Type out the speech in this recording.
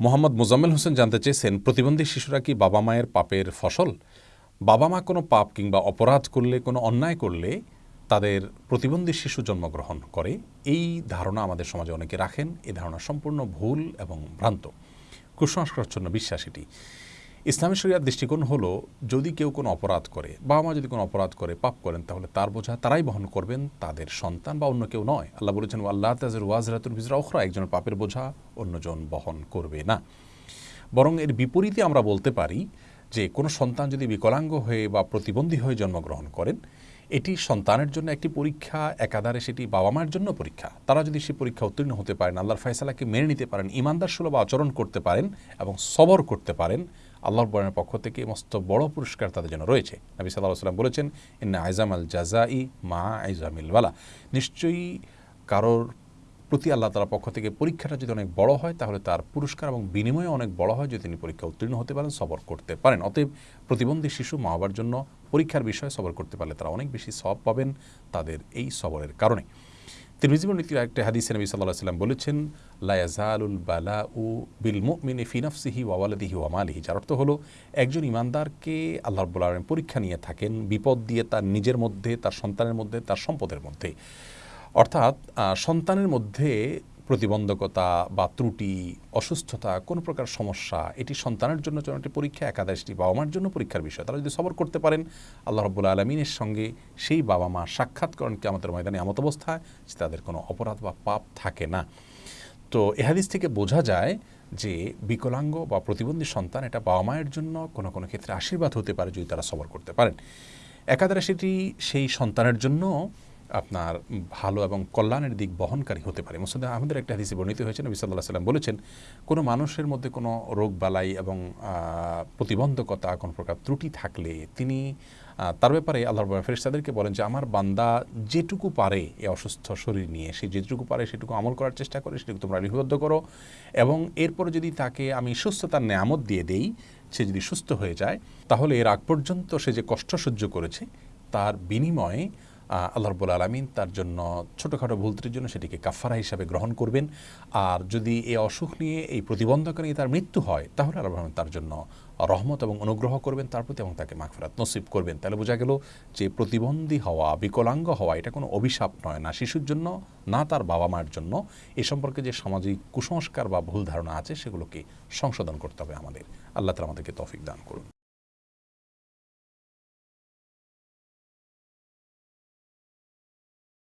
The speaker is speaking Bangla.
মোহাম্মদ মোজাম্মেল হোসেন জানতে চেয়েছেন, প্রতিবন্ধী শিশুরা কি বাবা মায়ের পাপের ফসল? বাবা মা কোনো পাপ কিংবা অপরাধ করলে, কোনো অন্যায় করলে তাদের প্রতিবন্ধী শিশু জন্মগ্রহণ করে? এই ধারণা আমাদের সমাজে অনেকে রাখেন। এই ধারণা সম্পূর্ণ ভুল এবং ভ্রান্ত। কুসংস্কারচ্ছন্ন বিশ্বাস এটি। ইসলামী শরিয়ার দৃষ্টিকোণ হলো, যদি কেউ কোনো অপরাধ করে বাবা মা যদি কোনো অপরাধ করে, পাপ করেন, তাহলে তার বোঝা, তারাই বহন করবেন তাদের সন্তান বা অন্য কেউ নয়। আল্লাহ বলেছেন আল্লাহ তাজের ওয়াজরাতুল বিজরা ওখরা একজনের পাপের বোঝা অন্যজন বহন করবে না। বরং এর বিপরীতে আমরা বলতে পারি যে, কোনো সন্তান যদি বিকলাঙ্গ হয়ে বা প্রতিবন্ধী হয়ে জন্মগ্রহণ করেন, এটি সন্তানের জন্য একটি পরীক্ষা, একাধারে সেটি বাবা মায়ের জন্য পরীক্ষা। তারা যদি সে পরীক্ষা উত্তীর্ণ হতে পারেন, আল্লাহর ফয়সালাকে মেনে নিতে পারেন ইমানদার সুলভ আচরণ করতে পারেন এবং সবর করতে পারেন আল্লাহর বরণের পক্ষ থেকে মস্ত বড় পুরস্কার তাদের জন্য রয়েছে। নবী সাল্লাহ সাল্লাম বলেছেন, ইন্না আইজাম আল জাজাই মা আইজামিল ওয়ালা নিশ্চয়ই কারোর প্রতি আল্লাহ তালার পক্ষ থেকে পরীক্ষাটা যদি অনেক বড় হয়, তাহলে তার পুরস্কার এবং বিনিময়ে অনেক বড় হয় যদি তিনি পরীক্ষা উত্তীর্ণ হতে পারেন, সবর করতে পারেন। অতএব প্রতিবন্ধী শিশু মা বাবার জন্য পরীক্ষার বিষয়ে সবর করতে পারলে তারা অনেক বেশি সব পাবেন তাদের এই সবরের কারণে। তিরমিজিবনীতির একটা হাদিসে নবী সাল্লাহ সাল্লাম বলেছেন লায়াজালুল বালা উ বিল মুমিনে ফিনাফসিহি ওয়ালাদিহি ওয়ামালিহি যার অর্থ হলো, একজন ইমানদারকে আল্লাহ রব্বুল আলম পরীক্ষা নিয়ে থাকেন, বিপদ দিয়ে তার নিজের মধ্যে, তার সন্তানের মধ্যে, তার সম্পদের মধ্যে। অর্থাৎ সন্তানের মধ্যে প্রতিবন্ধকতা বা ত্রুটি, অসুস্থতা, কোনো প্রকার সমস্যা, এটি সন্তানের জন্য যেন একটি পরীক্ষা একাদশটি বাবা মার জন্য পরীক্ষার বিষয়। তারা যদি সবর করতে পারেন, আল্লাহ রব্বুল্লা আলমিনের সঙ্গে সেই বাবা মা সাক্ষাৎ করেন কি আমাদের ময়দানে এমত অবস্থায় তাদের কোনো অপরাধ বা পাপ থাকে না। তো এহাদিস থেকে বোঝা যায় যে বিকলাঙ্গ বা প্রতিবন্ধী সন্তান এটা বাবা মায়ের জন্য কোনো কোনো ক্ষেত্রে আশীর্বাদ হতে পারে যদি তারা সবর করতে পারেন। একাধারে সেটি সেই সন্তানের জন্য আপনার ভালো এবং কল্যাণের দিক বহনকারী হতে পারে। মুসদ আহমদের একটা হাদিসে বর্ণিত হয়েছে, নবী সাল্লাহ সাল্লাম বলেছেন, কোনো মানুষের মধ্যে কোনো রোগ বালাই এবং প্রতিবন্ধকতা কোনো প্রকার ত্রুটি থাকলে তিনি তার ব্যাপারে আল্লাহ ফেরিস্তাদেরকে বলেন যে, আমার বান্দা যেটুকু পারে এ অসুস্থ শরীর নিয়ে, সে যেটুকু পারে সেটুকু আমল করার চেষ্টা করে, সেটুকু তোমরা লিপিবদ্ধ করো এবং এরপরে যদি তাকে আমি সুস্থতার নেয়ামত দিয়ে দেই, সে যদি সুস্থ হয়ে যায়, তাহলে এর আগ পর্যন্ত সে যে কষ্ট সহ্য করেছে, তার বিনিময়ে আল্লাহ রব্বুল আলমিন তার জন্য ছোটোখাটো ভুল জন্য সেটিকে কাফারা হিসাবে গ্রহণ করবেন। আর যদি এই অসুখ নিয়ে, এই প্রতিবন্ধক নিয়ে তার মৃত্যু হয়, তাহলে আল্লাহ রহমান তার জন্য রহমত এবং অনুগ্রহ করবেন তার প্রতি এবং তাকে মাগফেরাত নসিব করবেন। তাহলে বোঝা গেল যে প্রতিবন্ধী হওয়া, বিকলাঙ্গ হওয়া, এটা কোনো অভিশাপ নয় না শিশুর জন্য, না তার বাবা মায়ের জন্য। এ সম্পর্কে যে সামাজিক কুসংস্কার বা ভুল ধারণা আছে, সেগুলোকে সংশোধন করতে হবে আমাদের। আল্লাহ তালা আমাদেরকে তফিক দান করুন।